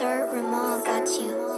Sir Ramal got you.